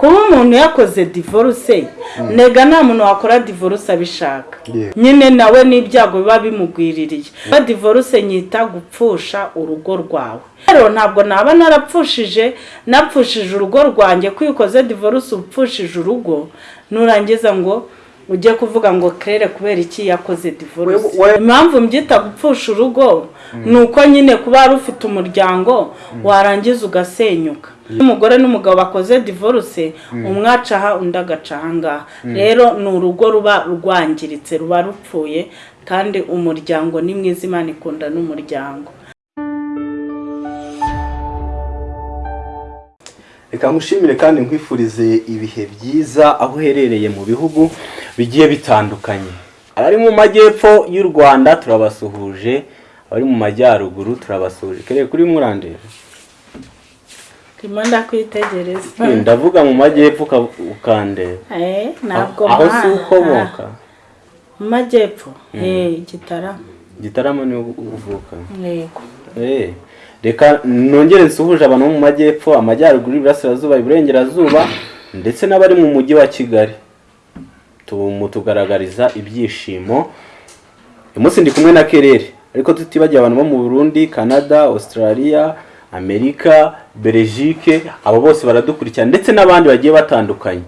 kuba umuntu yakoze divorce nega nta muntu wakora divorce abishaka. Nyine nawe n'ibyago biba bimugwiririye. Ba divorce nyita gupfusha urugo rwawe. Rero ntabwo naba narapfushije napfushije urugo rwanjye ko iyo ukoze divorce upfushije urugo nurangiza ngo ujye kuvuga ngo kerere kubera iki yakoze divorce. Impamvu mbyita gupfusha urugo ni uko nyine kuba wari ufite umuryango warangiza ugasenyuka. Umugore n'umugabo bakoze divorce umwe aca aha undi agaca ngaha. Rero ni urugo ruba rwangiritse ruba rupfuye kandi umuryango ni mwiza imana ikunda n'umuryango. Reka ngushimire kandi nkwifurize ibihe byiza aho uherereye mu bihugu bigiye bitandukanye. Abari mu majyepfo y'u rwanda turabasuhuje abari mu majyaruguru turabasuhuje. Kereye kuri murandera. Ndimo ndakwitegereza. Ndavuga mu majyepfo uka- ukandeba Eh, ntabwo aho si ukomoka mu majyepfo? Eh igitaramo gitaramo ni ho uvuka. Eh, reka nongere nsuhuje abantu bo mu majyepfo amajyaruguru iburasirazuba iburengerazuba ndetse n'abari mu mujyi wa kigali. Tumutugaragariza ibyishimo. Uyu munsi ndi kumwe na kerere. Ariko tutibagiwe abantu bo mu burundi canada australia amerika belgique abo bose baradukurikira ndetse n'abandi bagiye batandukanye.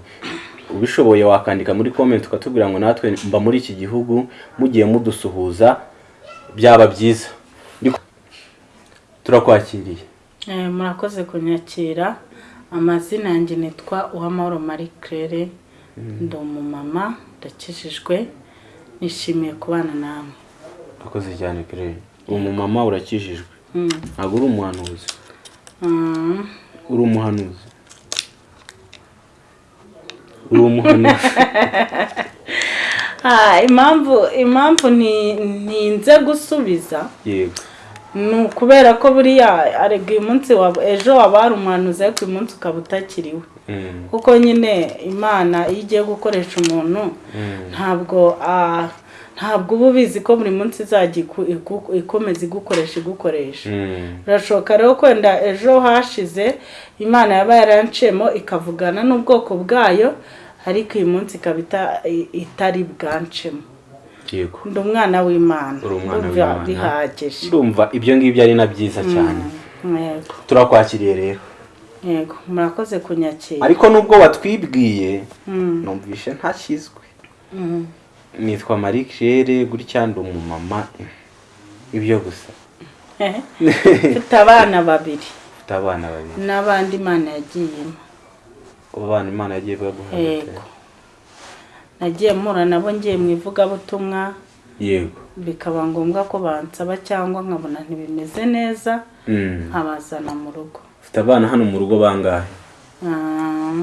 Ubishoboye wakandika muri comment ukatubwira ngo natwe mba muri iki gihugu mugiye mudusuhuza byaba byiza. Turakwakiriye. Eh, murakoze kunyakira. Amazina yanjye nitwa uwamahoro marie claire. Ndi umumama ndakijijwe. Nishimiye kubana namwe. Urakoze cyane uri umumama urakijijwe. Mm. ntabwo uri umuhanuzi. Mm. Uri umuhanuzi. Uri umuhanuzi. Ah, impamvu ntinze gusubiza yego. ni ukubera ko buriya arega uyu munsi ejo waba hari umuhanuzi ariko uyu munsi ukaba utakiriwe Mm, kuko nyine imana iyo igiye gukoresha umuntu mm, ntabwo ah, ntabwo uba ubizi ko buri munsi izajya ikomeza igukoresha igukoresha. Mm, birashoboka rero ko wenda ejo hashize imana yaba yaranciyemo ikavugana n'ubwoko bwayo ariko uyu munsi ikaba itari bwancemo ndi umwana w'imana. Ndumva bihagije. Ndumva ibyo ngibyo ari na byiza cyane. Yego. Turakwakiriye rero. Yego. Murakoze kunyakira. Ariko nubwo watwibwiye Mm, numvishe ntashyizwe. Nitwa marie claire gutya ndi umumama ibyo gusa. Mfite abana babiri. Ufite abana babiri. N'abandi imana yagiyemo. Abo bana imana yagiye baguha yego. Nagiye mpura nabo ngiye mu ivugabutumwa. Yego. Bikaba ngombwa ko bansaba cyangwa nkabona ntibimeze neza Mm. nkabazana mu rugo. Ufite abana hano mu rugo bangahe? Ah,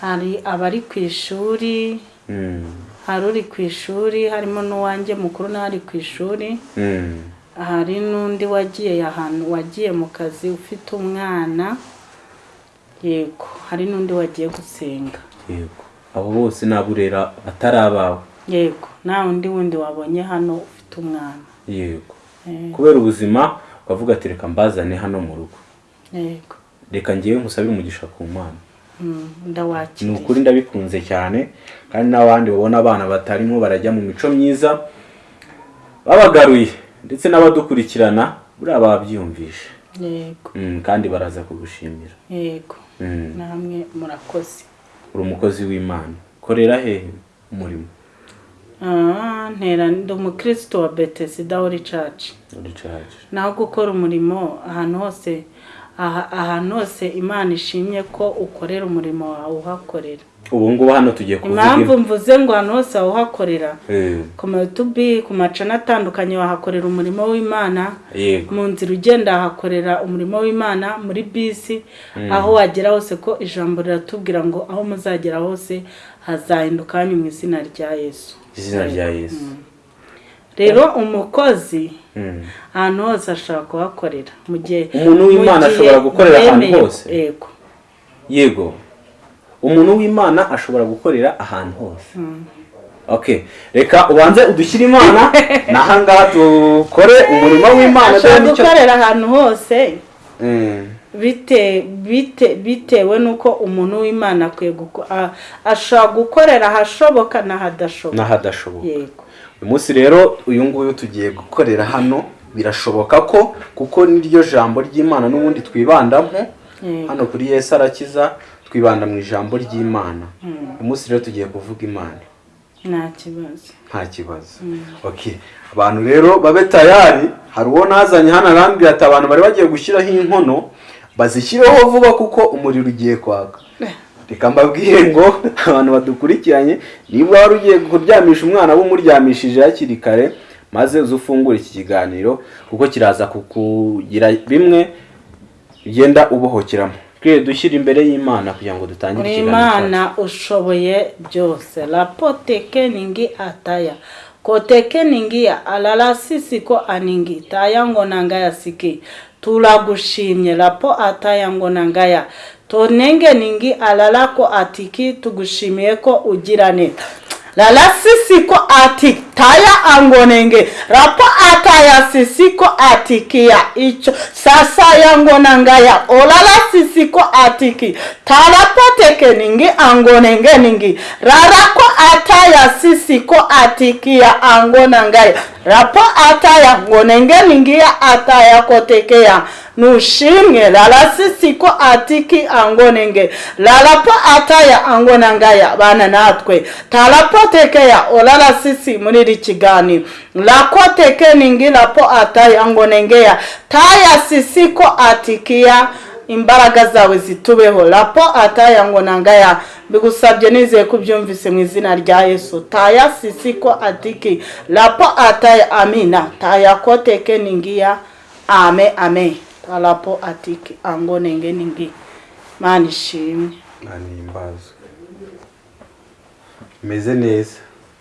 hari abari ku ishuri. Mm. Hari uri ku ishuri harimo n'uwanjye mukuru n'ari ku ishuri. Mm. hari n'undi wagiye ahantu wagiye mu kazi ufite umwana. Yego hari n'undi wagiye gusenga. Yego. Abo bose naburera atari abawe. Yego nta wundi wundi wabonye hano ufite umwana. Yego. Yego, kubera ubuzima ukavuga ati reka mbazane hano mu rugo. Yego. Reka ngewe nkusabire umugisha ku mana Mm, ni ndawakiriye ukuri ndabikunze cyane kandi n'abandi babona abana batarimo barajya mu mico myiza babagaruye ndetse n'abadukurikirana buriya babyiyumvishe Mm, kandi baraza kugushimira. Yego. Mm, namwe murakoze. Uri umukozi w'imana. Korera hehe umurimo? Ah, ntera ndi umukristo wa betesida wori caci muri caje naho gukora umurimo ahantu hose ahantu hose imana ishimye ko ukorera umurimo wawe uhakorera. Ubu ngubu hano tugiye kuvuga impamvu mvuze ngo ahantu hose wawuhakorera Eh, ku matubi ku macana atandukanye wahakorera umurimo w'imana. Mu nzira ugenda hakorera umurimo w'imana muri bisi. Aho wagera hose ko ijambo riratubwira ngo aho muzagera hose hazahinduka hanyu mu izina rya yesu. Izina rya yesu. Rero umukozi Mm. Ahantu hose ashobora kuhakorera. Mu gihe Umuntu w'Imana ashobora gukorera ahantu hose? yego. Yego. Umuntu w'imana ashobora gukorera ahantu hose? Okay reka ubanze udushyire imana. N'ahangaha dukore umurimo w'imana. Ashobora gukorera ahantu hose. Mm. bite bite bitewe n'uko umuntu w'imana ashobora gukorera ahashoboka n'ahadashoboka. N'ahadashoboka. Yego. Uyu munsi rero uyu nguyu tugiye gukorera hano. Birashoboka ko kuko niryo jambo ry'imana n'ubundi twibandamo Yego. hano kuri yesu arakiza twibanda mu ijambo ry'imana. Uyu munsi rero tugiye kuvuga imana. Nta kibazo. Nta kibazo. Okay abantu rero babe tayari hari uwo nazanye hano arambwira ati abantu bari bagiye gushyiraho inkono bazishyireho vuba kuko umuriro ugiye kwaka. reka mbabwire ngo abantu badukurikiranye niba wari ugiye kuryamisha umwana w'umuryamishije hakiri kare maze uze ufungure iki kiganiro kuko kiraza kukugira bimwe ugenda ubohokeramo. Twe dushyira imbere y'imana kugira ngo dutangire ikiganiro imana ushoboye byose. Rapoteke ningi ataya. Koteke ningia alala sisi ko aningi. Taya ngo nangaya siki. Turagushimye rapo ataya ngo nangaya. Tonenge ningi alala ko atiki tugushimiye ko ugira neza lala sisi ko ati taya angonenge. Rapo ataya sisi ko atikia icho. Sasa yangona ngaya olala sisi ko atiki talapoteke ningi angonenge ningi. Rara ko ataya sisi ko atikia angona ngaya rapo ataya ngonenge ningi ya ataya kotekeya nushimwe lala sisi ko atiki angonenge lalapo ataya angonangaya bana natwe. Talapotekeya olala sisi muri iri kiganiro lakoteke ningi lapo ataya angonengeya taya sisi ko atikiya imbaraga zawe zitubeho. Lapo ataya ngonangaya bigusabye nizeye ko ubyumvise mu izina rya yesu. Taya sisi ko atiki. Lapo ataya amina. Taya koteke ningiya ame ame talapo atiki angonenge ningi. Mana ishimwe Manimbazwe. meze neza.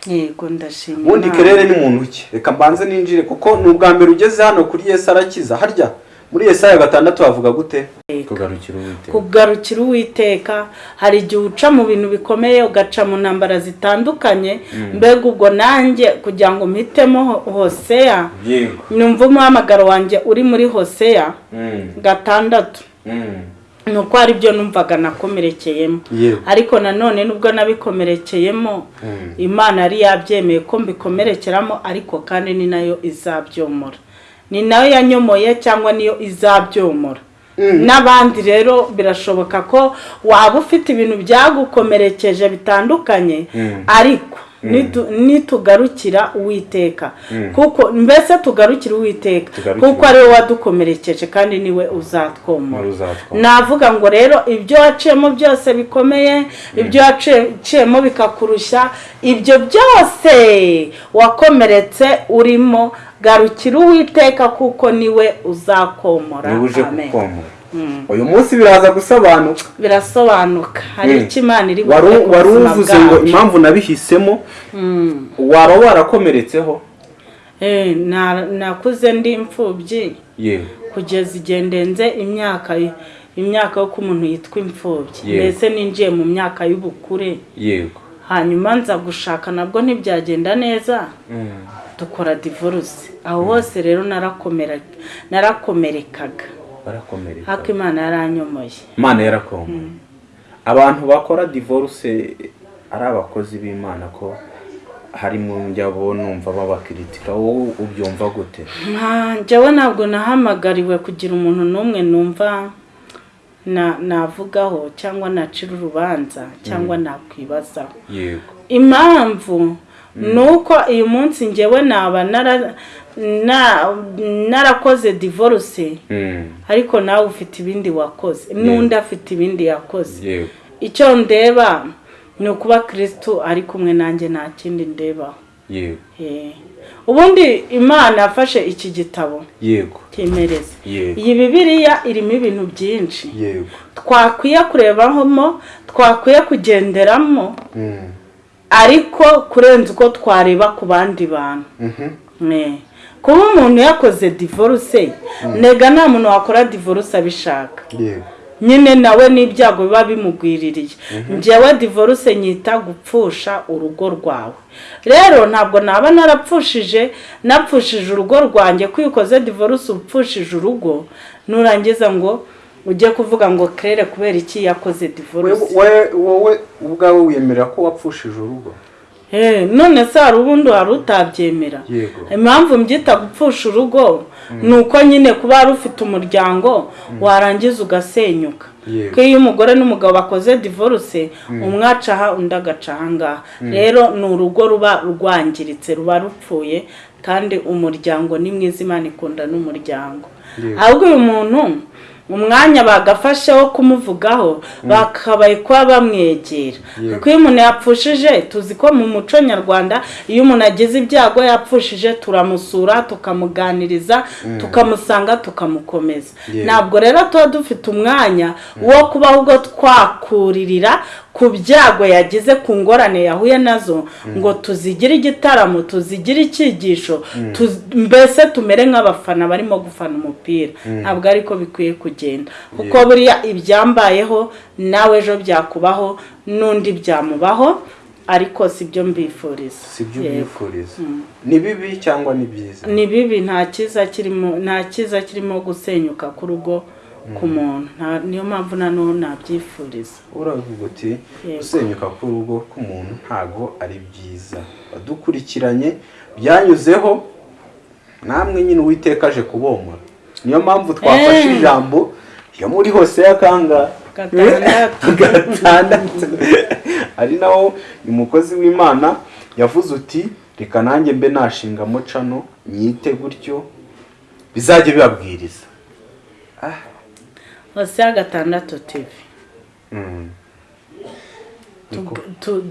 Yego ndashimye ubundi kerere ni muntu ki reka mbanze ninjire kuko ni ubwa mbere ugeze hano kuri yesu arakiza. Harya? Muri yesaya gatandatu havuga gute? Kugarukira uwiteka. Kugarukira uwiteka. Hari igihe uca mu bintu bikomeye ugaca mu ntambara zitandukanye. Mbega ubwo nanjye kugira ngo mpitemo Ho- hoseya? Numva umuhamagaro wanjye uri muri hoseya. Mm, gatandatu. Mm. ni uko hari ibyo numvaga nakomerekeyemo. Ariko nanone nubwo nabikomerekeyemo Mm. imana yari yabyemeye ko mbikomerekeramo ariko kandi ni na yo izabyomora. Ni na yo yanyomoye cyangwa niyo izabyomora. N'abandi rero birashoboka ko waba ufite ibintu byagukomerekeje bitandukanye Mm. ariko nitu- nitugarukira uwiteka. Kuko mbese tugarukire uwiteka? Kuko ari we wadukomerekeje kandi ni we uzatwomora. navuga ngo rero ibyo waciyemo byose bikomeye ibyo waciyemo bikakurushya ibyo byose wakomeretse urimo garukira uwiteka kuko ni we uzakomora. Niba uje Amen. kukomora. Uyu munsi biraza gusobanuka. Birasobanuka. Hari icyo imana iri buvuge ku wari buzima uvuze ngo bwacu. impamvu nabihisemo Mm. waba warakomeretseho? Eh, na- nakuze ndi imfubyi kugeza igihe ndenze imyaka imyaka yo ko umuntu yitwa imfubyi. Mbese ninjiye mu myaka y'ubukure. Yego. Hanyuma nza gushaka nabwo ntibyagenda neza. Dukora divorce. Aho hose rero narakomerekaga. Hako imana yaranyomoye. Imana yarakomeye abantu bakora divorce ari abakozi b'imana ko harimo njyabo numva babakiritika wowe ubyumva gute? Njyewe ntabwo nahamagariwe kugira umuntu n'umwe numva na navugaho cyangwa nacira urubanza cyangwa nakwibazaho yego. Impamvu ni uko uyu munsi ngewe naba nara- na- narakoze divorce. Mm. ariko nawe ufite ibindi wakoze. N'undi afite ibindi yakoze. Icyo ndeba ni ukuba kirisitu ari kumwe nanjye nta kindi yego Eh. ubundi imana yafashe iki gitabo? Yego. Cyemereza iyi bibiliya irimo ibintu byinshi. Yego. Twakwiye kurebamo twakwiye kugenderamo. Mm. Ariko kurenza uko twareba ku bandi bantu. Mhm. Kuba umuntu yakoze divorce nega nta muntu wakora divorce abishaka. Nyine nawe n'ibyago biba bimugwiririye. Njyewe divorce nyita gupfusha urugo rwawe. Rero ntabwo naba narapfushije napfushije urugo rwanjye ko iyo ukoze divorce upfushije urugo nurangiza ngo ujye kuvuga ngo kerere kubera iki yakoze divorce? Wowe ubwawe wemera ko wapfushije urugo? Eh, none se hari ubundi wari utabyemera? Impamvu mbyita gupfusha urugo ni uko nyine kuba wari ufite umuryango warangiza ugasenyuka. Ko iyo umugore n'umugabo bakoze divorce umwe aca aha undi agaca aha ngaha. Rero ni urugo ruba rwangiritse ruba rupfuye kandi umuryango ni mwiza imana ikunda n'umuryango. Ahubwo uyu muntu umwanya bagafashe wo kumuvugaho bakabaye kuba bamwegera kuko iyo umuntu yapfushije tuzi ko mu muco nyarwanda iyo umuntu agize ibyago yapfushije turamusura tukamuganiriza tukamusanga tukamukomeza. Ntabwo rero tuba dufite umwanya wo kuba ahubwo twakuririra ku byago yagize ku ngorane yahuye na zo ngo tuzigire igitaramo tuzigire icyigisho tuz- mbese tumere nk'abafana barimo gufana umupira. Ntabwo ariko bikwiye kugenda. Kuko buriya ibyambayeho nawe ejo byakubaho n'undi byamubaho ariko si byo mbifuriza. Si byo Yego. ubwifuriza ni bibi cyangwa ni byiza? Ni bibi nta cyiza kirimo nta cyiza kirimo gusenyuka k'urugo ku muntu niyo mpamvu nanone nabyifuriza. Uravuga uti gusenyuka k'urugo k'umuntu ntago ari byiza. Badukurikiranye byanyuzeho namwe nyine uwiteka aje kubomora. Niyo mpamvu twafashe ijambo yo muri hose y'akanga. Gatandatu. ari naho umukozi w'imana yavuze uti reka nanjye mbe nashingamo cano nyite gutyo bizajye bibabwiriza. Ya gatandatu tivi Mm.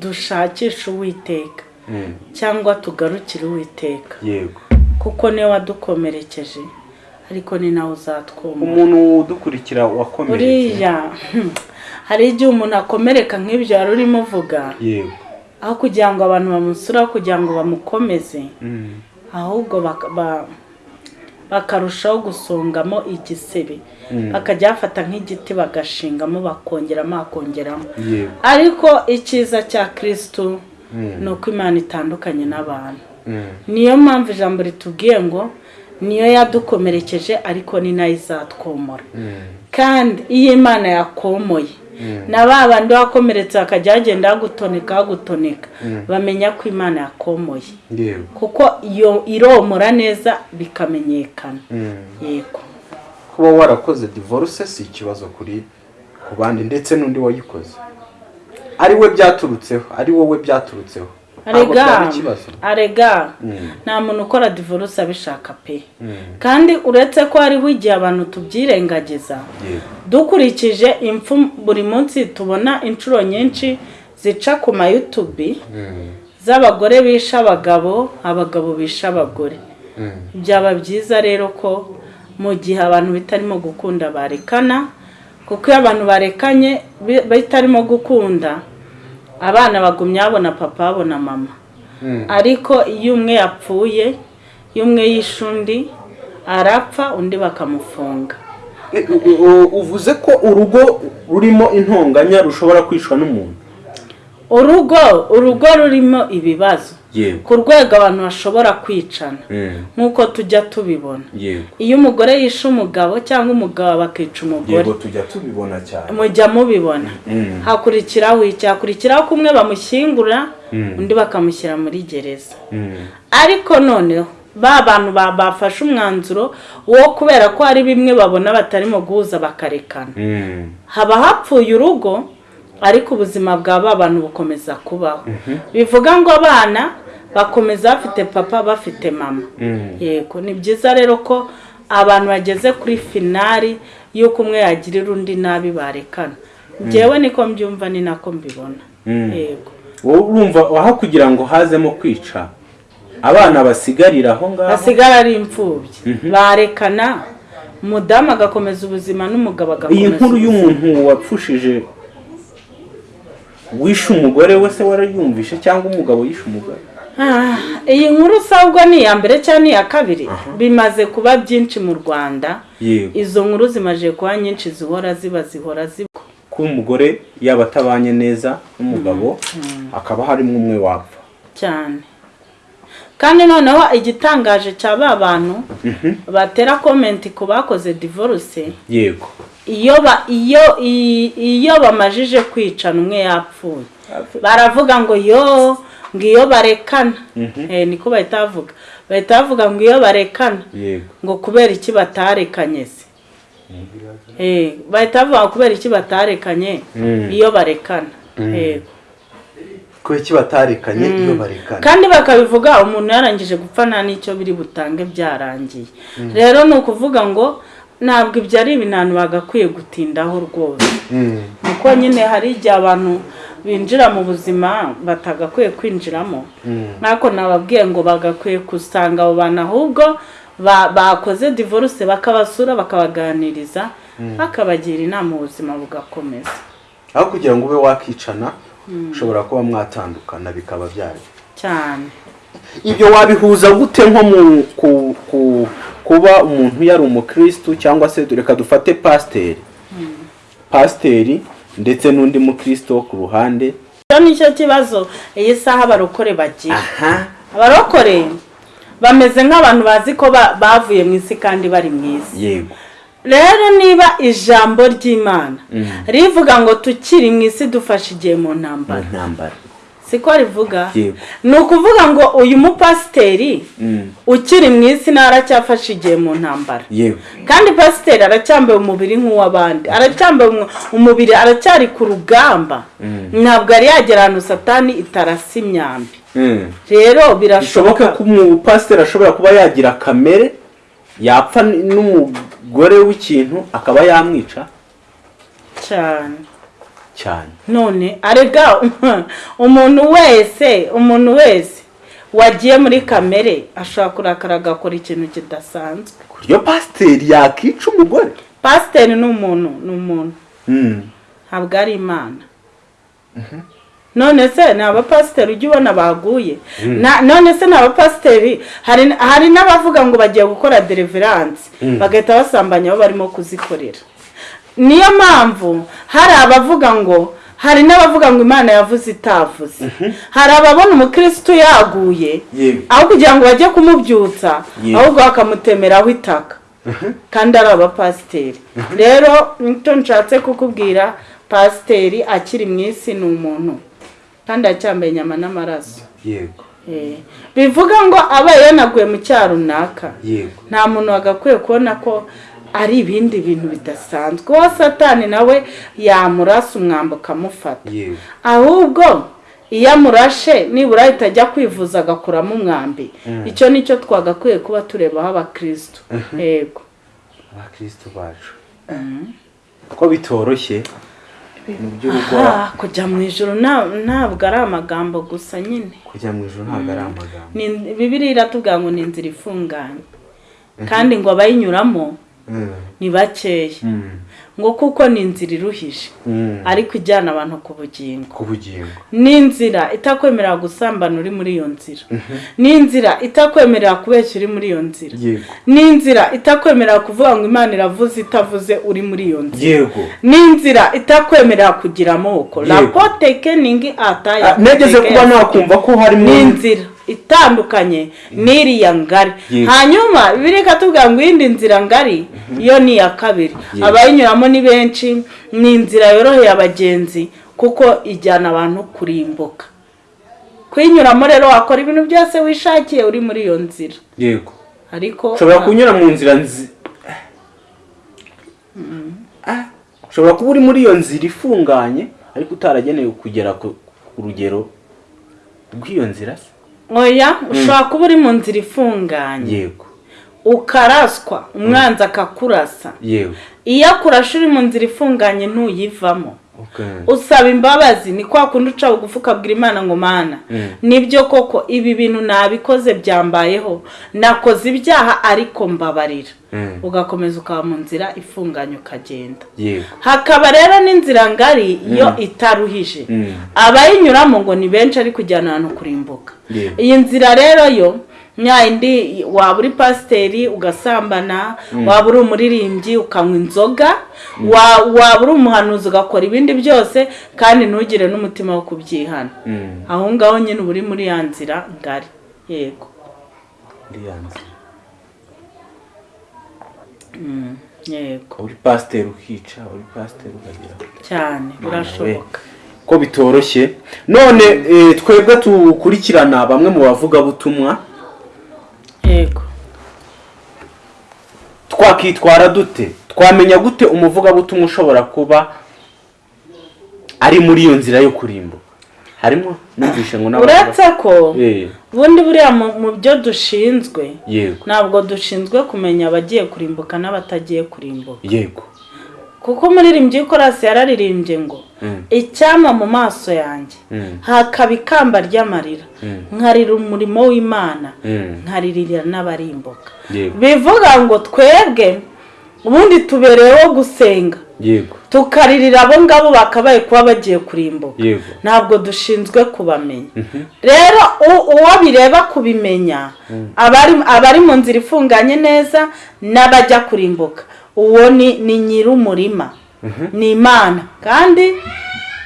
Dushakishe uwiteka. Mm. cyangwa tugarukire uwiteka. Yego. Kuko ni we wadukomerekeje ariko ni nawe uzatwumva. Umuntu udukurikira wakomeretse uriya hari igihe umuntu akomereka nk'ibyo wari urimo uvuga. Yego. Aho kugira ngo abantu bamusure aho kugira ngo bamukomeze. Mm. ahubwo bakarushaho gusongamo igisebe Mm. bakajya bafata nk'igiti bagashingamo bakongeramo bakongeramo ariko icyiza cya kirisitu Mm. ni uko imana itandukanye n'abantu Mm. niyo mpamvu ijambo ritubwiye ngo niyo yadukomerekeje ariko ni na yo izatwomora kandi iyo imana yakomoye na ba bandi wakomeretse bakajya bagenda bagutoneka bagutoneka bamenya ko imana yakomoye. Kuko iyo iromora neza bikamenyekana. Mm. yego. Kuba warakoze divorce si ikibazo kuri ku bandi ndetse n'undi wayikoze. Ari we byaturutseho ari wowe byaturutseho. Arega. Arega. Mm. nta muntu ukora divorce abishaka pe. Mm. kandi uretse ko hariho igihe abantu tubyirengagiza. Dukurikije impfu buri munsi tubona inshuro nyinshi zica ku mayutubi Mm. z'abagore bishe abagabo abagabo bishe abagore. Byaba byiza rero ko mu gihe abantu bitarimo gukunda barekana kuko iyo abantu barekanye bi- bitarimo gukunda abana bagumya babona papa babona mama. Mm. ariko iyo umwe yapfuye iyo umwe yishe undi arapfa undi bakamufunga. Uvuze ko urugo rurimo intonganya rushobora kwicwa n'umuntu? Urugo urugo rurimo ibibazo. Ku rwego abantu bashobora kwicana. Mm. nk'uko tujya tubibona. Iyo umugore yishe umugabo cyangwa umugabo bakica umugore. Yego tujya tubibona cyane. Mujya mubibona. Mm. hakurikiraho iki? Hakurikiraho ko umwe bamushyingura Mm. undi bakamushyira muri gereza. Mm. ariko noneho ba bantu ba- bafashe umwanzuro wo kubera ko hari bimwe babona batarimo guhuza bakarekana. Haba hapfuye urugo ariko ubuzima bwa ba bantu bukomeza kubaho. Bivuga ngo abana bakomeza bafite papa bafite mama. Mm. yego ni byiza rero ko abantu bageze kuri finari y'uko umwe yagirira undi nabi barekana. Njyewe niko mbyumva ni nako mbibona. Mm. yego. Wowe urumva aho kugira ngo hazemo kwica abana basigarira aho ngaho? Hasigara ari imfubyi. Barekana umudamu agakomeza ubuzima n'umugabo iyi agakomeza nkuru ubuzima. y'umuntu wapfushije wishe umugore we se warayumvishe cyangwa umugabo yishe umugore? Ah, iyi nkuru usabwa ni iya mbere cyangwa ni iya kabiri? Bimaze kuba byinshi mu rwanda. Izo nkuru zimaze kuba nyinshi zihora ziba zihora ziba. Ko umugore yaba atabanye neza n'umugabo hakaba harimo umwe wapfa. Cyane. Kandi noneho igitangaje cya ba bantu batera komenti ku bakoze divorce yego. iyo ba iyo iyo bamajije kwicana umwe yapfuye. Baravuga ngo yo ngo iyo barekana. Eh, niko bahita bavuga. Bahita bavuga ngo iyo barekana. Ngo kubera iki batarekanye se? Eh, bahita bavuga kubera iki batarekanye Mm. iyo barekana? Yego. Kubera iki batarekanye iyo barekana kandi bakabivuga umuntu yarangije gupfa nta n'icyo biri butange byarangiye. Rero ni ukuvuga ngo ntabwo ibyo ari ibintu bagakwiye gutindaho rwose. Mm. kuko nyine hari igihe abantu binjira mu buzima batagakwiye kwinjiramo. Nk'ako nababwiye ngo bagakwiye gusanga abo bantu ahubwo ba- bakoze divorce bakabasura bakabaganiriza bakabagira inama ubuzima bugakomeza. Aho kugira ngo ube wakicana ushobora kuba mwatandukana bikaba byari. Cyane. Ibyo wabihuza gute nko mu ku, ku, kuba umuntu yari umukristu cyangwa se reka dufate pasiteri pasiteri ndetse n'undi mukristo wo ku ruhande. Icyo ni cyo kibazo iyi saha abarokore bagira. Aha. Abarokore bameze nk'abantu bazi ko ba- bavuye mu isi kandi bari mu isi. Yego. Rero niba ijambo ry'imana rivuga ngo tukiri mu isi dufashe igihe mu ntambara. Siko rivuga? Ni ukuvuga ngo uyu mupasiteri Mm. ukiri mu isi nawe aracyafashe igihe mu ntambara. Kandi pasiteri aracyambaye umubiri nk'uw'abandi aracyambaye umu- umubiri aracyari ku rugamba. Ntabwo yari yagera ahantu satani itarasa imyambi. Mm. rero birashoboka. Ko umupasiteri ashobora kuba yagira kamere yapfa n- n'umugore w'ikintu akaba yamwica? Cyane. Cyane. None arega umuntu wese umuntu wese wagiye muri kamere ashobora kurakara agakora ikintu kidasanzwe. Ku buryo pasiteri yakica umugore. Pasiteri ni umuntu ni umuntu. Mm. ntabwo ari imana. None se ni abapasiteri ujya ubona baguye. Na- none se ni abapasiteri hari n'abavuga ngo bagiye gukora deliverance. Bagahita basambanya abo barimo kuzikorera. Niyo mpamvu hari abavuga ngo hari n'abavuga ngo imana yavuze itavuze. Hari ababona umukirisitu yaguye aho kugira ngo bajye kumubyutsa ahubwo bakamutemeraho itaka. Kandi ari abapasiteri. Rero ni cyo nshatse kukubwira pasiteri akiri mu isi ni umuntu. Kandi acyambaye inyama n'amaraso. Yego. Eh, bivuga ngo aba yanaguye mu cyaha runaka. Yego. Nta muntu wagakwiye kubona ko ari ibindi bintu bidasanzwe. Uwo satani nawe yamurasa umwambi ukamufata. Yego. Ahubwo iyo amurashe nibura ahita ajya kwivuza agakuramo umwambi. Icyo ni cyo twagakwiye kuba turebaho abakirisitu yego. Abakristo bacu. Ko bitoroshye kujya mu ijoro nta- ntabwo ari amagambo gusa nyine. Kujya mu ijoro ntabwo ari amagambo. Bibiriya iratubwira ngo ni inzira ifunganye. Kandi ngo abayinyuramo Mm. ni bakeya. Mm. Ngo kuko ni inzira iruhije. Mm. ariko ijyana abantu ku bugingo. Ni inzira itakwemerera gusambana uri muri iyo nzira. Ni inzira itakwemerera kubeshya uri muri iyo nzira. Ni inzira itakwemerera kuvuga ngo imana iravuze itavuze uri muri iyo nzira. Ni inzira itakwemerera kugira amoko. Yego. rapote keningi ataya Ah, negeze kuba nakumva ko harimo ni inzira. Itandukanye. N'iriya ngari. Hanyuma bibiri ikatubwira ngo iyindi nzira ngari yo ni iya kabiri. Abayinyuramo ni benshi ni inzira yoroheye abagenzi kuko ijyana abantu kurimbuka kuyinyuramo rero wakora ibintu byose wishakiye uri muri iyo nzira. Yego. Ariko ushobora kunyura mu nzira nzi Ah, ushobora kuba uri muri iyo nzira ifunganye ariko utaragenewe kugera ku ku rugero rw'iyo nzira. se oya ushobora kuba uri mu nzira ifunganye. Yego. Ukaraswa umwanzi akakurasa. Yego. Iyo akurashe uri mu nzira ifunganye ntuyivamo. Usaba imbabazi ni kwa kundi uca bugufi ukabwira imana ngo mana ni byo koko ibi bintu nabikoze byambayeho? Nakoze ibyaha ariko mbabarira. Mm. ugakomeza ukaba mu nzira ifunganye ukagenda. Hakaba rero n'inzira ngari yo itaruhije. Mm. abayinyuramo ngo ni benshi ari kujyana ahantu kurimbuka iyi nzira rero yo nyayindi waba uri pasiteri ugasambana waba uri umuririmbyi ukanywa inzoga wa- waba uri umuhanuzi ugakora ibindi byose kandi ntugire n'umutima wo kubyihana. Mm. aho ngaho nyine uba uri muri ya nzira ngari. Yego. Yego. Uri pasiteri ukica uri pasiteri ukagira. Cyane birashoboka. ko bitoroshye. None eh, twebwe tukurikirana bamwe mu bavugabutumwa. Yego twakitwara dute? Twamenya gute umuvugabutumwa ushobora kuba ari muri iyo nzira yo kurimbuka? Harimo numvishe ngo n'abantu uretse ko Eh, ubundi buriya mu byo dushinzwe ntabwo dushinzwe kumenya abagiye kurimbuka n'abatagiye kurimbuka. Yego. Kuko umuririmbyi w'ikorasi yararirimbye ngo Mm. icyama mu maso yanjye. Mm. hakaba ikamba ry'amarira. Mm. nkarira umurimo w'imana. Nkaririra n'abarimbuka. Bivuga ngo twebwe ubundi tubereyeho gusenga. Tukaririra abo ngabo bakabaye kuba bagiye kurimbuka. Ntabwo dushinzwe kubamenya. Rero u- uwo bireba kubimenya abari abari mu nzira ifunganye neza n'abajya kurimbuka. Uwo ni ni nyir'umurima. Ni imana. Kandi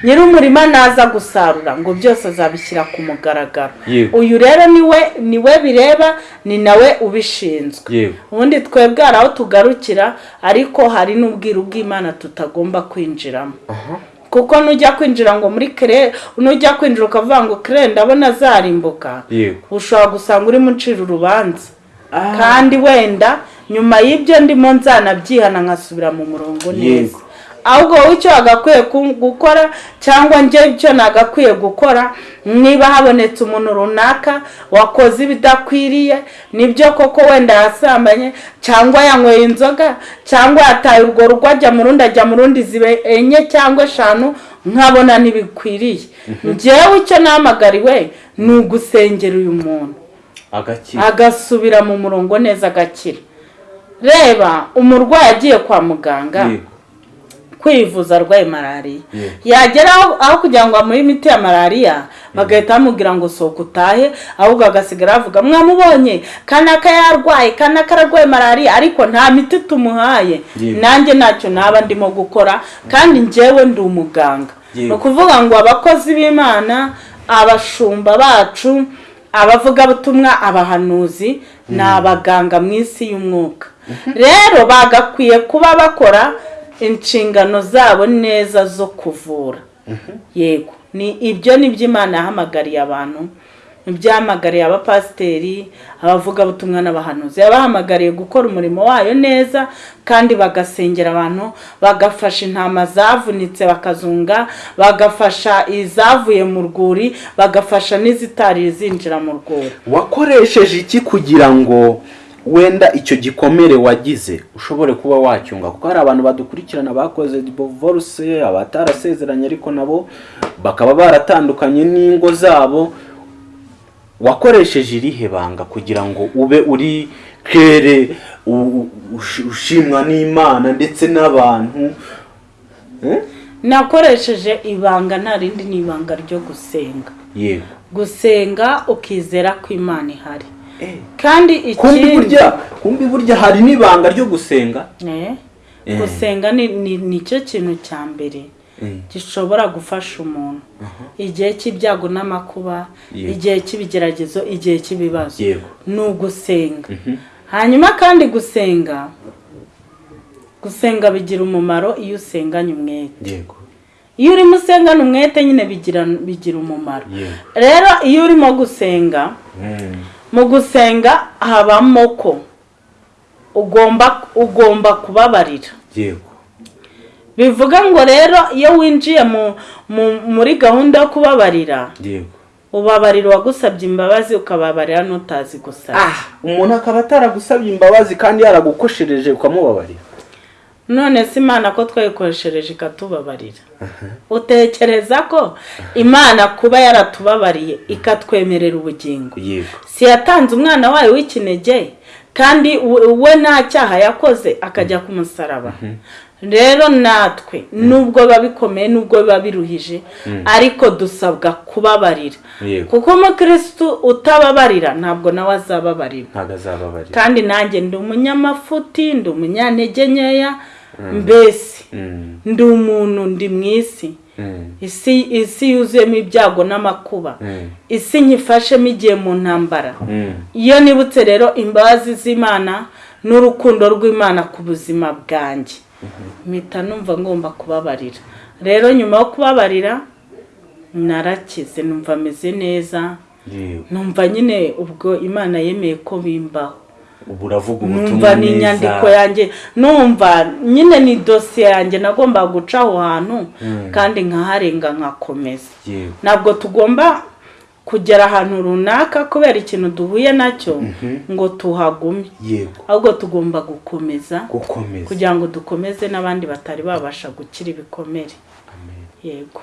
nyir'umurima naza gusarura ngo byose azabishyira ku mugaragaro. Uyu rero ni we ni we bireba ni nawe ubishinzwe. Ubundi twebwe hari aho tugarukira ariko hari n'ubwiru bw'imana tutagomba kwinjiramo. Kuko nujya kwinjira ngo muri kere nujya kwinjira ukavuga ngo kere ndabona zarimbuka. Yego. Ushobora gusanga urimo ucira urubanza. Kandi wenda nyuma y'ibyo ndimo nzanabyihana nkasubira mu murongo neza. Ahubwo wowe icyo wagakwiye gukora cyangwa njye icyo nagakwiye gukora niba habonetse umuntu runaka wakoze ibidakwiriye ni byo koko wenda yasambanye cyangwa yanyweye inzoga cyangwa yataye urwo rugo ajya mu rundi ajya mu rundi zibe enye cyangwa eshanu nkabona ntibikwiriye njyewe icyo nahamagariwe ni ugusengera uyu muntu. Agasubira mu murongo neza agakira. Reba umurwayi agiye kwa muganga kwivuza arwaye malariya. Yagera aho- kugira ngo amuhe imiti ya malariya bagahita bamubwira ngo sohoka utahe ahubwo agasigara avuga mwamubonye kanaka yarwaye kanaka ararwaye malariya ariko nta miti tumuhaye. Nanjye ntacyo naba ndimo gukora kandi njyewe ndi umuganga. Ni ukuvuga ngo abakozi b'imana abashumba bacu abavugabutumwa abahanuzi ni abaganga mu isi y'umwuka. Rero bagakwiye kuba bakora inshingano zabo neza zo kuvura. Yego ni ibyo ni byo imana yahamagariye abantu ibyahamagariye abapasiteri abavugabutumwa n'abahanuzi. Yabahamagariye gukora umurimo wayo neza kandi bagasengera abantu bagafasha intama zavunitse bakazunga bagafasha izavuye mu rwuri bagafasha n'izitari zinjira mu rwuri. Wakoresheje iki kugira ngo wenda icyo gikomere wagize? Ushobore kuba wacyunga kuko hari abantu badukurikirana bakoze divorce abatarasezeranye ariko nabo bakaba baratandukanye n'ingo zabo wakoresheje irihe banga kugira ngo ube uri kere ushimwa n'imana ndetse n'abantu Eh? nakoresheje ibanga nta rindi ni ibanga ryo gusenga yego gusenga ukizera ko imana ihari kandi kumbi ikindi kumbi burya hari n'ibanga ryo gusenga Eh, Eh. gusenga ni ni- ni cyo kintu cya mbere. Gishobora gufasha umuntu. Igihe cy'ibyago n'amakuba igihe cy'ibigeragezo igihe cy'ibibazo. Ni ugusenga. Hanyuma kandi gusenga gusenga bigira umumaro iyo usenganye umwete. Iyo urimo usengana umwete nyine bigira umumaro. Rero iyo urimo gusenga Mm. mu gusenga habamo ko ugomba ugomba kubabarira. Yego. Bivuga ngo rero iyo winjiye mu, mu, muri gahunda yo kubabarira yego. ubabarira uwagusabye imbabazi ukababarira n'utazi gusaba. Ah umuntu akaba ataragusabye imbabazi kandi yaragukoshereje ukamubabarira. None se imana ko twayikoreshereje ikatubabarira. Utekereza ko imana kuba yaratubabariye ikatwemerera ubugingo? Si yatanze umwana wayo w'ikinege kandi we we nta cyaha yakoze akajya ku musaraba rero natwe nubwo biba bikomeye nubwo biba biruhije ariko dusabwa kubabarira. Kuko umukirisitu utababarira ntabwo nawe azababarira. Kandi nanjye ndi umunyamafuti ndi umunyantege nkeya mbese Mm. ndi umuntu ndi mu isi. Mm. isi yuzuyemo ibyago n'amakuba. Mm. isi nyifashemo igihe mu ntambara. Mm. iyo nibutse rero imbabazi z'imana n'urukundo rw'imana ku buzima bwanjye. Mpita numva ngomba kubabarira. Rero nyuma yo kubabarira narakize numva ameze neza numva nyine ubwo imana yemeye ko bimbaho. Numva ni inyandiko yanjye numva nyine ni dosiye yanjye nagombaga guca aho hantu kandi nkaharenga nkakomeza. Ntabwo tugomba kugera ahantu runaka kubera ikintu duhuye na cyo ngo tuhagume ahubwo tugomba gukomeza gukomeza. kugira ngo dukomeze n'abandi batari babasha gukira ibikomere. Yego.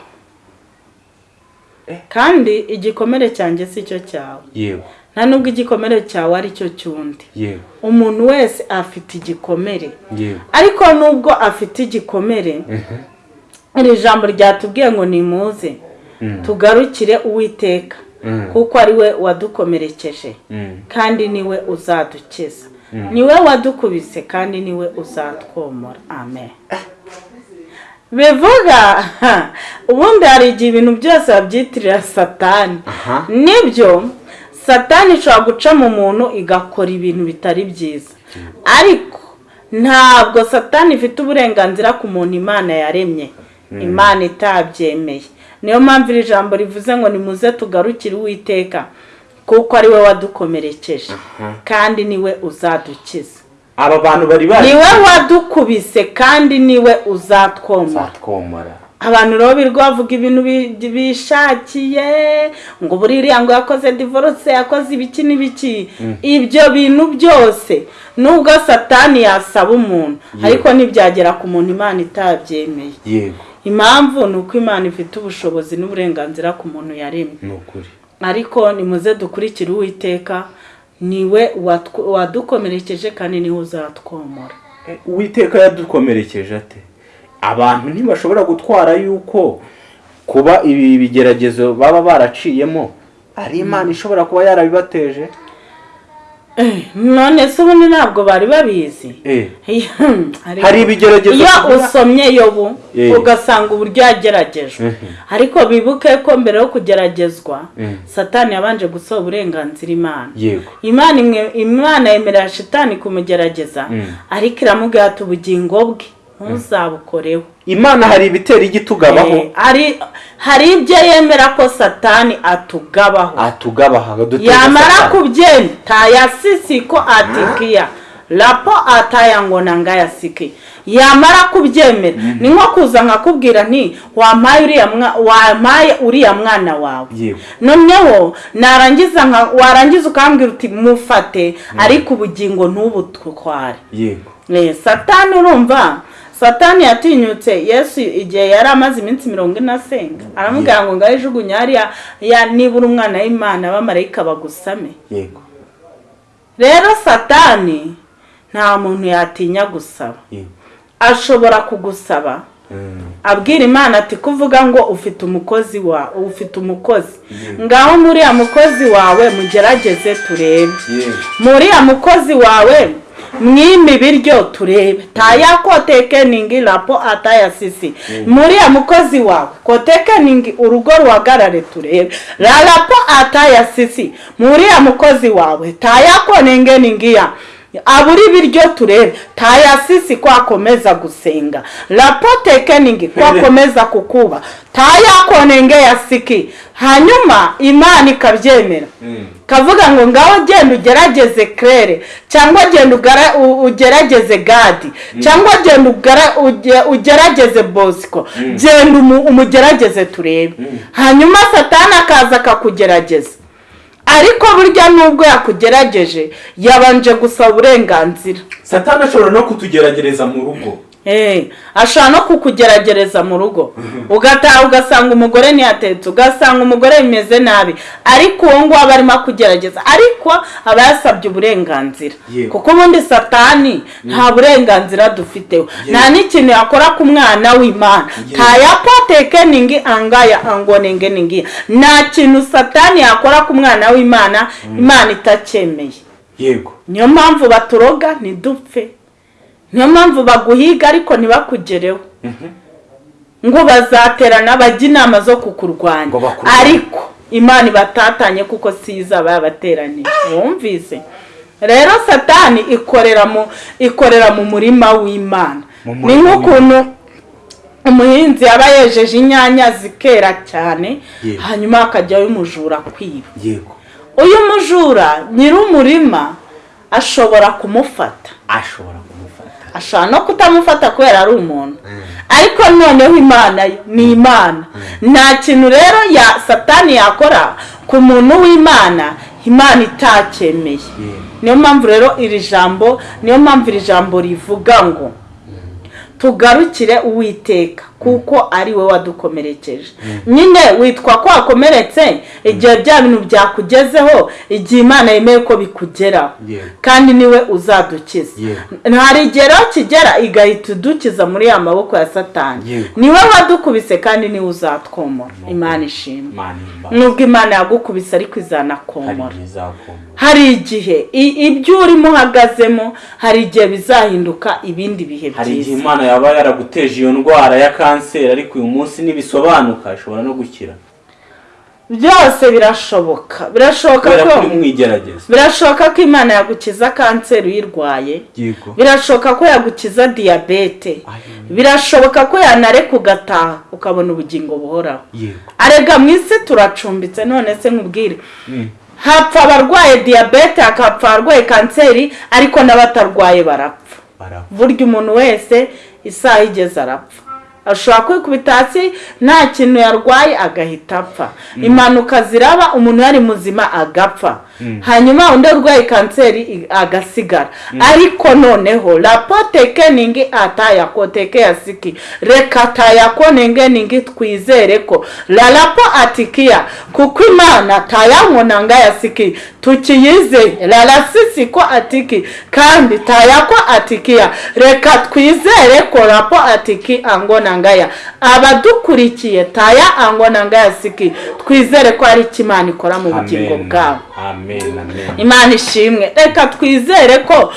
Eh. kandi igikomere cyanjye si cyo cyawe. Yego. Nta nubwo igikomere cyawe ari cyo cy'undi. Yego. Umuntu wese afite igikomere. Yego. Ariko nubwo afite igikomere iri jambo ryatubwiye ngo nimuze. Mm. tugarukire uwiteka. Kuko ari we wadukomerekeje Mm. kandi ni we uzadukiza. Niwe wadukubise kandi ni we uzatwomora. Amen. Bivuga ubundi hari igihe ibintu byose babyitirira satani. Nibyo satani ishobora guca mu muntu igakora ibintu bitari byiza. Ariko ntabwo satani ifite uburenganzira ku muntu imana yaremye. Imana itabyemeye. Niyo mpamvu iri jambo rivuze ngo nimuze tugarukire uwiteka kuko ari we wadukomerekeje. Kandi ni we uzadukiza. Aba bantu bari bari? Niwe wadukubise kandi ni we uzatwomora. Twomora abantu rero birirwa bavuga ibintu bi- bishakiye ngo buriya ngo yakoze divorce yakoze ibiki n'ibiki. Ibyo bintu byose nubwo satani yasaba umuntu ariko ntibyagera ku muntu imana itabyemeye. Yego. Impamvu ni uko imana ifite ubushobozi n'uburenganzira ku muntu yaremye. Ni ukuri. Ariko nimuze dukurikire uwiteka ni we wadukomerekeje kandi ni we uzatwomora. Eh, uwiteka yadukomerekeje ate? Abantu ntibashobora gutwara yuko kuba ibi bigeragezo baba baraciyemo. Ari imana ishobora kuba yarabibateje? None se ubundi ntabwo bari babizi. Eh, Hari ibigeragezo iyo usomye yobu Eh. ugasanga uburyo yageragejwe ariko bibuke ko mbere yo kugeragezwa satani yabanje gusaba uburenganzira imana. Imana imwe imana yemerera shitani kumugerageza ariko iramubwira ati ubugingo bwe. Ntuzabukoreho imana hari ibitera igitugabaho Eh, hari ibyo yemera ko satani atugabaho. Atugabaha dutega yamara Satani. kubyenda tayasisiko atikia lapo atayangona ngayasiki yamara kubyemera ni nko kuza nkakubwira nti wampaye uriya mwana wawe. Noneho narangiza nka warangiza ukambwira uti mufate ariko ubugingo ntubutware yego. Eh, satani urumva satani yatinyutse. Yesu igihe yari amaze iminsi mirongo ine asenga. Aramubwira ngo ngaho ijugunya hariya ya nibura umwana w'imana abamarayika bagusame. Yego. Rero satani nta muntu yatinya gusaba. Ashobora kugusaba. Mm. abwira imana ati kuvuga ngo ufite umukozi wa ufite umukozi. Ngaho muriya mukozi wawe mugerageze turebe. Muriya mukozi wawe mwime ibiryo turebe. Taya kotekeningi rapo atayasisi muriya mukozi wawe kotekeningi urugo ruhagarare turebe. La rapo atayasisi muriya mukozi wawe taya konengeningiya abura ibiryo turebe. Tayasisi ko akomeza gusenga. Rapo tekeningi ko akomeza kukuba. Taya konenge yasiki hanyuma imana ikabyemera Mm. kavuga ngo ngaho genda ugerageze claire cyangwa genda ugerageze gadi. Cyangwa genda ugerageze bosco genda umu- umugerageze turebe. Hanyuma satani akaza akakugerageza ariko burya nubwo yakugerageje yabanje gusaba uburenganzira. Satani ashobora no kutugeragereza mu rugo. Ashobora no kukugeragereza mu rugo. Ugataha ugasanga umugore ntiyatetse ugasanga umugore bimeze nabi. Ariko uwo nguwo aba arimo akugerageza ariko aba yasabye uburenganzira. Kuko ubundi satani nta burenganzira dufiteho. Nta n'ikintu yakora ku mwana w'imana. Tayapotekeningi angaya angonengeningi nta kintu satani yakora ku mwana w'imana imana itacyemeye yego. Niyo mpamvu baturoga ntidupfe niyo mpamvu baguhiga ariko ntibakugereho. Ngo bazaterana bajye inama zo kukurwanya. Ariko imana ibatatanye kuko si izaba yabateraniye wumvise? Rero satani ikorera mu ikorera mu murima w'imana. Ni nk'ukuntu umuhinzi yaba yejeje inyanya zikera cyane hanyuma hakajyayo umujura kwiba. Uyu mujura nyir'umurima ashobora kumufata. Ashobora ashobora no kutamufata kubera ari umuntu. Ariko noneho imana ni imana. Nta kintu rero ya satani yakora ku muntu w'imana imana itacyemeye. Yego. niyo mpamvu rero iri jambo niyo mpamvu iri jambo rivuga ngo tugarukire uwiteka. Kuko ari we wadukomerekeje. Nyine witwa ko wakomeretse igihe bya bintu byakugezeho igihe imana yemeye ko bikugeraho. Kandi ni we uzadukiza. Hari igihe rero kigera igahita idukiza muri ya maboko ya satani. Niwe wadukubise kandi ni we uzatwomora. Imana ishimwe. Nubwo imana yagukubise ariko izanakomora hari igihe ibyo urimo uhagazemo hari igihe bizahinduka ibindi bihe hari igihe byiza imana yaba yaraguteje iyo ndwara ya kanseri ariko uyu munsi nibisobanuka ishobora no gukira. Byose birashoboka. Birashoboka ko birashoboka ko imana yagukiza kanseri uyirwaye. Birashoboka ko yagukiza diyabete. Birashoboka ko yanareka ugataha ukabona ubugingo buhoraho. Arega mu isi turacumbitse none se nkubwire. Hapfa abarwaye diyabete hakapfa abarwaye kanseri ariko n'abatarwaye barapfa. Burya umuntu wese isaha igeze arapfa. Ashobora kwikubita hasi nta kintu yarwaye agahita apfa. Impanuka ziraba umuntu yari muzima agapfa. Hanyuma undi urwaye kanseri agasigara. Ariko noneho rapoteke ningi atayakoteke reka tayakone ningi twizere ko. Rarapo atikiya kuko imana tayankonanga yasiki. Tukiyizeye rarasisi ko atiki kandi tayako atikiya reka twizere ko rapo atiki angonangaya abadukurikiye taya angonangaya siki. Twizere ko ari icyo imana ikora mu bugingo bwabo. Imana ishimwe. Reka twizere ko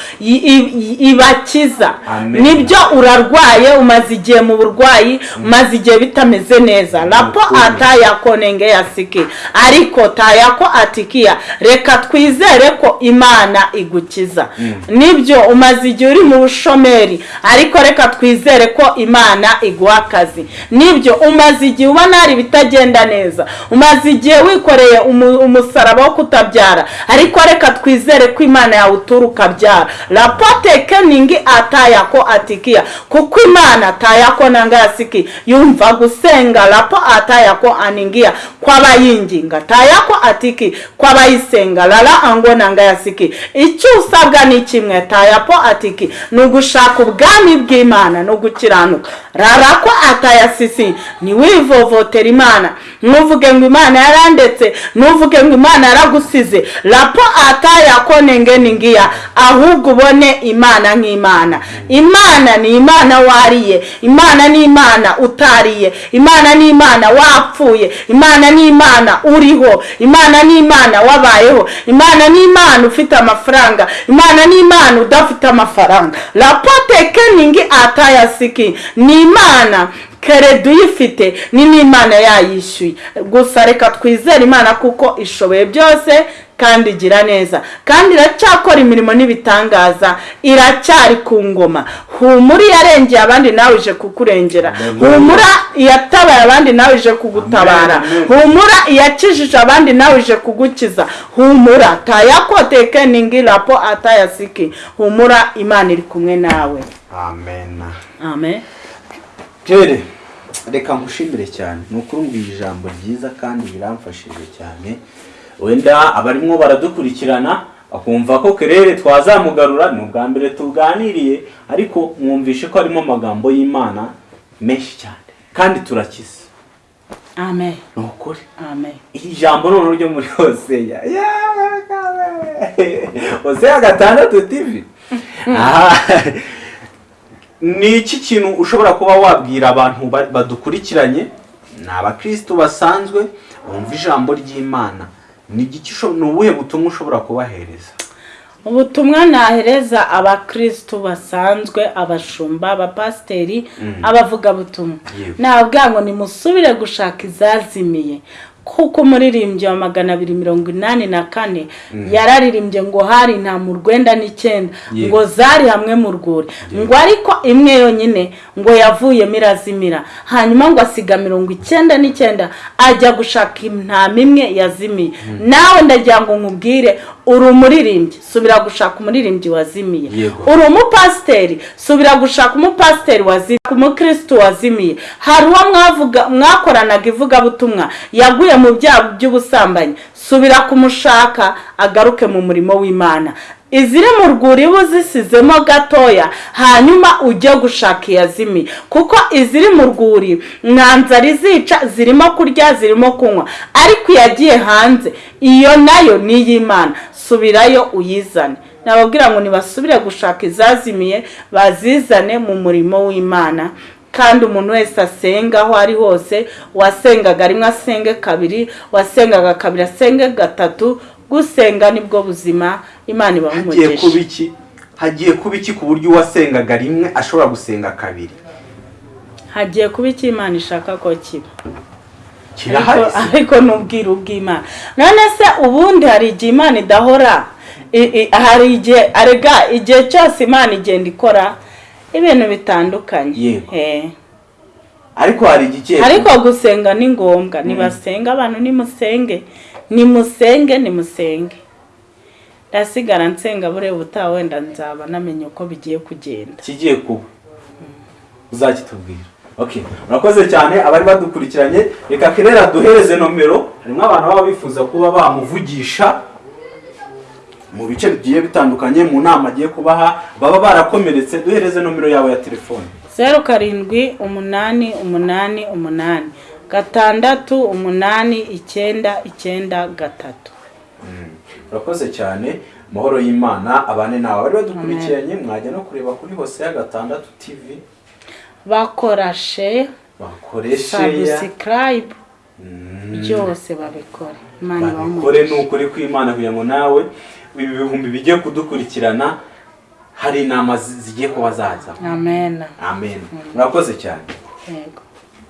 ibakiza. Nibyo urarwaye umaze igihe mu burwayi umaze igihe bitameze neza. Rapo Ukuri. atayakonenge yasiki ariko tayako atikiya reka twizere ko imana igukiza. Nibyo umaze igihe uri mu bushomeri ariko reka twizere ko imana iguha akazi. Nibyo umaze igihe ubona hari ibitagenda neza umaze igihe wikoreye umu- umusaraba wo kutabyara ariko reka twizere ko imana yawutura ukabyara rapoteke ningi atayako atikiya kuko imana atayako nanga yasiki yumva gusenga. Rapo atayako aningiya kw'abayinginga. Tayako atiki kw'abayisenga. Rara ango nanga yasiki icyo usabwa ni kimwe tayapo atiki. Ni ugushaka ubwami bw'imana no gukiranuka. Rara ko atayasisi ntiwivovotera imana. Ntuvuge ngo imana yarandetse ntuvuge ngo imana yaragusize. Rapo atayako nenge ningiya ahubwo ubone imana nk'imana. Imana ni imana wariye imana ni imana utariye imana ni imana wapfuye imana ni imana uriho imana ni imana wabayeho imana ni imana ufite amafaranga imana ni imana udafite amafaranga. Rapote keningi atayasiki ni imana kereda uyifite ni n'imana yayishyuye gusa reka twizere imana kuko ishoboye byose kandi igira neza. Kandi iracyakora imirimo n'ibitangaza. Iracyari ku ngoma. Humura iyarengeye abandi nawe ije kukurengera. Humura iyatabaye abandi nawe ije kugutabara. Humura iyakijije abandi nawe ije kugukiza. Humura tayakoteke ningi rapo atayasiki. Humura imana iri kumwe nawe. Amen. Amen. Reka nkushimire cyane. Ni ukuri mbwira ijambo ryiza kandi biramfashije cyane. Wenda abarimo baradukurikirana bakumva ko kerere twazamugarura ni ubwa mbere tuganiriye ariko mwumvishe ko harimo amagambo y'imana menshi cyane kandi turakize amen. Ni ukuri. Amen. Iri jambo noneho ryo muri hoseya hoseya gatandatu tivi ni iki kintu ushobora kuba wabwira abantu ba- badukurikiranye? Ni abakristo basanzwe bumva ijambo ry'imana. Ni ubuhe butumwa ushobora kubahereza? Ubutumwa nahereza abakristu basanzwe abashumba abapasiteri abavugabutumwa. Yego. nabwira ngo nimusubire gushaka izazimiye. Kuko umuririmbyi wa magana abiri mirongo inani na kane yararirimbye ngo hari nta mu rwenda n'icyenda ngo zari hamwe mu rwuri. Ngo ariko imwe yonyine ngo yavuyemo irazimira hanyuma ngo asiga mirongo icyenda n'icyenda ajya gushaka intama imwe yazimiye. Nawe ndagira ngo nkubwire uri umuririmbyi subira gushaka umuririmbyi wazimiye. Uri umupasiteri subira gushaka umupasiteri wazimiye umukirisitu wazimiye. Hari uwo mwakoranaga ivugabutumwa yaguye mu byaha by'ubusambanyi. Subira kumushaka agaruke mu murimo w'imana. Iziri mu rwuri uba uzisizemo gatoya hanyuma ujye gushaka iyazimiye kuko iziri mu rwuri nta nzara izica zirimo kurya zirimo kunywa. Ariko iyagiye hanze iyo na yo ni iy'imana. Subirayo uyizane. Nababwira ngo nibasubire gushaka izazimiye bazizane mu murimo w'imana. Kandi umuntu wese asenga aho ari hose wasengaga rimwe asenge kabiri wasengaga kabiri asenge gatatu gusenga ni bwo buzima imana kuba umugisha iki? Hagiye kuba iki ku buryo uwasengaga rimwe ashobora gusenga kabiri? Hagiye kuba icyo imana ishaka ko kiba? Ariko, n'ubwiru bw'imana. None se ubundi hari igihe imana idahora? Hari igihe arega igihe cyose imana igenda ikora ibintu bitandukanye. Yego. Eh. ariko hari igihe ariko gusenga ni ngombwa. Nibasenga abantu nimusenge. Nimusenge nimusenge. Ndasigara nsenga buriya ubutaha wenda nzaba namenya uko bigiye kugenda. Kigiye kuba. Uzakitubwira. Okay murakoze cyane abari badukurikiranye. Reka kerera duhereze nomero. Harimo abantu baba bifuza kuba bamuvugisha. Mu bice bigiye bitandukanye mu nama agiye kubaha baba barakomeretse. Duhereze nomero yawe ya telefone. Zeru karindwi umunani umunani umunani. Gatandatu umunani icyenda icyenda gatatu. Urakoze cyane. Amahoro y'imana abane nawe. Abari badukurikiranye mwajya no kureba kuri hose ya gatandatu tv bakora she bakoreshe ya. sabusikarayibu byose babikore. Imana babikore ni ukuri kw'imana kugira ngo nawe ibi bihumbi bigiye kudukurikirana hari inama zi- zigiye kuba zaza amen. Amen. Murakoze cyane. Yego.